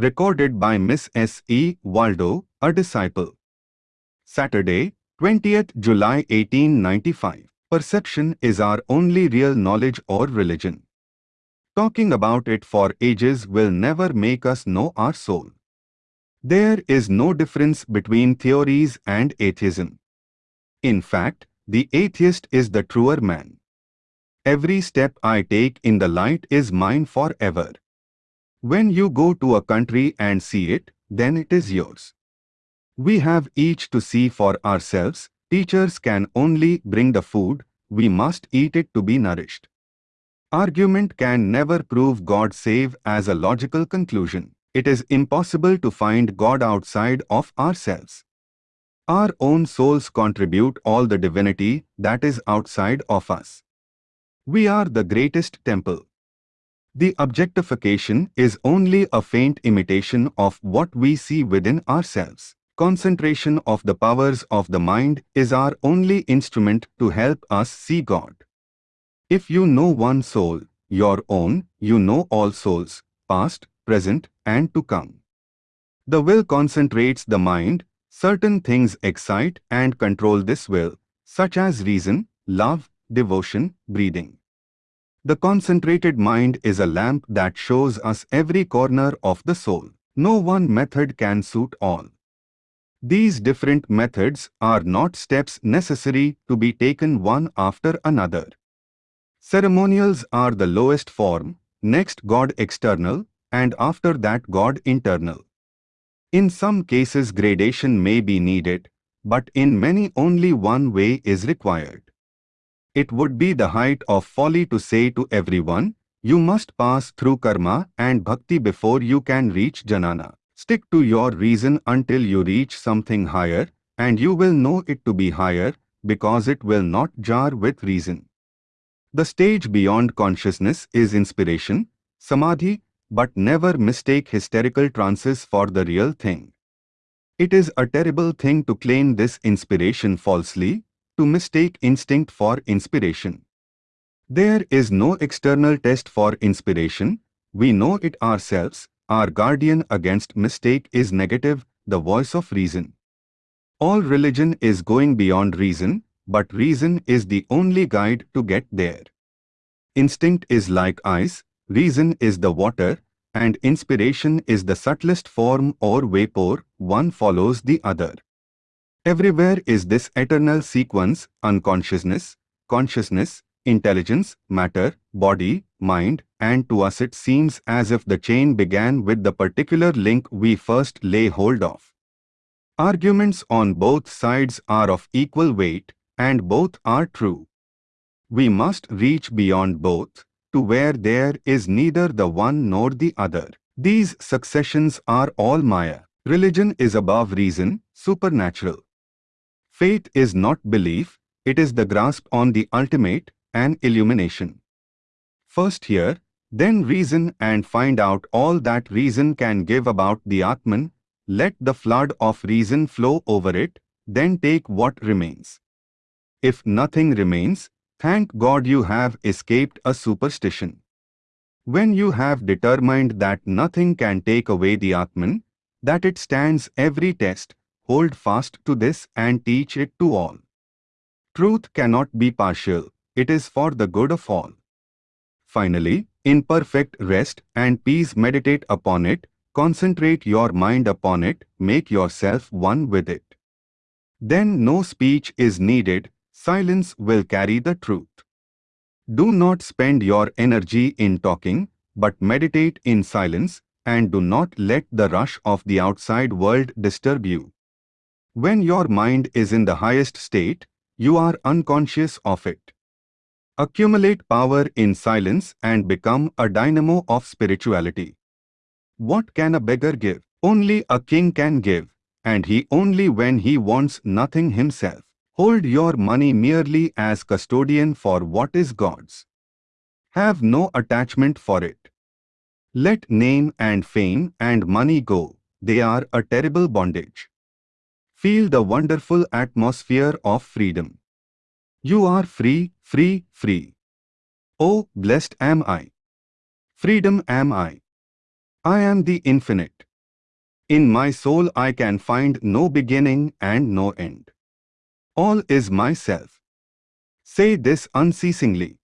Recorded by Miss S. E. Waldo, a disciple. Saturday, 20th July 1895. Perception is our only real knowledge or religion. Talking about it for ages will never make us know our soul. There is no difference between theories and atheism. In fact, the atheist is the truer man. Every step I take in the light is mine forever. When you go to a country and see it, then it is yours. We have each to see for ourselves. Teachers can only bring the food, we must eat it to be nourished. Argument can never prove God save as a logical conclusion. It is impossible to find God outside of ourselves. Our own souls contribute all the divinity that is outside of us. We are the greatest temple. The objectification is only a faint imitation of what we see within ourselves. Concentration of the powers of the mind is our only instrument to help us see God. If you know one soul, your own, you know all souls, past, present, and to come. The will concentrates the mind, certain things excite and control this will, such as reason, love, devotion, breathing. The concentrated mind is a lamp that shows us every corner of the soul. No one method can suit all. These different methods are not steps necessary to be taken one after another. Ceremonials are the lowest form, next God external, and after that God internal. In some cases gradation may be needed, but in many only one way is required. It would be the height of folly to say to everyone, you must pass through karma and bhakti before you can reach jnana. Stick to your reason until you reach something higher, and you will know it to be higher, because it will not jar with reason. The stage beyond consciousness is inspiration, samadhi, but never mistake hysterical trances for the real thing. It is a terrible thing to claim this inspiration falsely, to mistake instinct for inspiration. There is no external test for inspiration, we know it ourselves, our guardian against mistake is negative, the voice of reason. All religion is going beyond reason, but reason is the only guide to get there. Instinct is like ice, reason is the water, and inspiration is the subtlest form or vapor, one follows the other. Everywhere is this eternal sequence, unconsciousness, consciousness, intelligence, matter, body, mind, and to us it seems as if the chain began with the particular link we first lay hold of. Arguments on both sides are of equal weight, and both are true. We must reach beyond both, to where there is neither the one nor the other. These successions are all Maya. Religion is above reason, supernatural. Faith is not belief, it is the grasp on the ultimate and illumination. First hear, then reason and find out all that reason can give about the Atman, let the flood of reason flow over it, then take what remains. If nothing remains, thank God you have escaped a superstition. When you have determined that nothing can take away the Atman, that it stands every test, hold fast to this and teach it to all. Truth cannot be partial, it is for the good of all. Finally, in perfect rest and peace meditate upon it, concentrate your mind upon it, make yourself one with it. Then no speech is needed, silence will carry the truth. Do not spend your energy in talking, but meditate in silence, and do not let the rush of the outside world disturb you. When your mind is in the highest state, you are unconscious of it. Accumulate power in silence and become a dynamo of spirituality. What can a beggar give? Only a king can give, and he only when he wants nothing himself. Hold your money merely as custodian for what is God's. Have no attachment for it. Let name and fame and money go, they are a terrible bondage. Feel the wonderful atmosphere of freedom. You are free, free, free. Oh, blessed am I. Freedom am I. I am the infinite. In my soul I can find no beginning and no end. All is myself. Say this unceasingly.